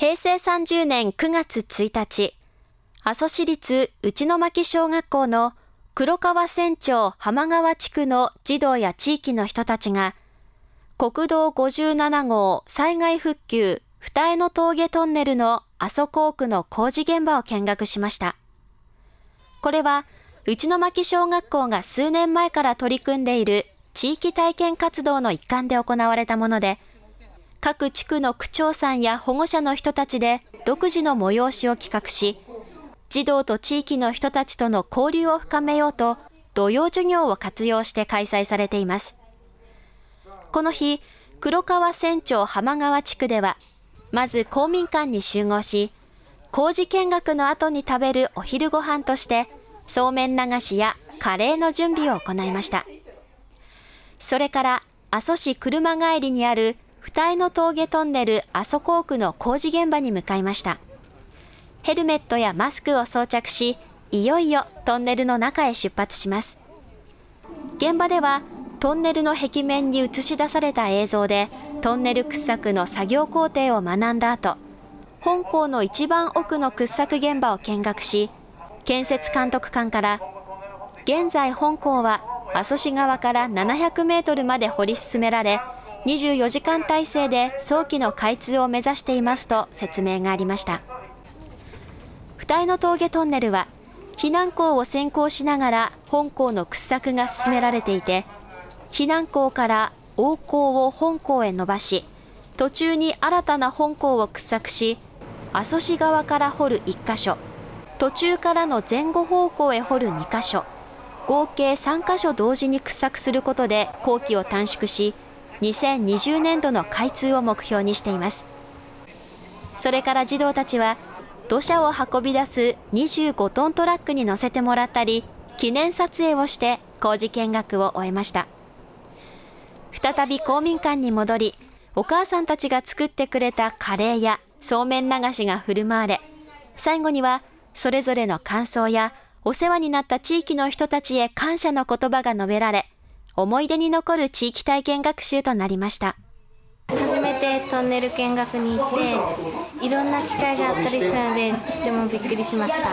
平成30年9月1日、阿蘇市立内巻小学校の黒川船長浜川地区の児童や地域の人たちが、国道57号災害復旧二重の峠トンネルの阿蘇工区の工事現場を見学しました。これは、内巻小学校が数年前から取り組んでいる地域体験活動の一環で行われたもので、各地区の区長さんや保護者の人たちで独自の催しを企画し、児童と地域の人たちとの交流を深めようと、土曜授業を活用して開催されています。この日、黒川船長浜川地区では、まず公民館に集合し、工事見学の後に食べるお昼ご飯として、そうめん流しやカレーの準備を行いました。それから阿蘇市車帰りにある二重の峠トンネル阿蘇工区の工事現場に向かいました。ヘルメットやマスクを装着し、いよいよトンネルの中へ出発します。現場ではトンネルの壁面に映し出された映像でトンネル掘削の作業工程を学んだ後、本校の一番奥の掘削現場を見学し、建設監督官から、現在本校は阿蘇市側から700メートルまで掘り進められ、24時間体制で早期の開通を目指していますと説明がありました。二重の峠トンネルは、避難港を先行しながら本校の掘削が進められていて、避難港から大港を本港へ伸ばし、途中に新たな本港を掘削し、阿蘇市側から掘る1箇所、途中からの前後方向へ掘る2箇所、合計3箇所同時に掘削することで工期を短縮し、2020年度の開通を目標にしています。それから児童たちは、土砂を運び出す25トントラックに乗せてもらったり、記念撮影をして工事見学を終えました。再び公民館に戻り、お母さんたちが作ってくれたカレーやそうめん流しが振る舞われ、最後にはそれぞれの感想やお世話になった地域の人たちへ感謝の言葉が述べられ、思い出に残る地域体験学習となりました。初めてトンネル見学に行って、いろんな機会があったりしたので、とてもびっくりしました。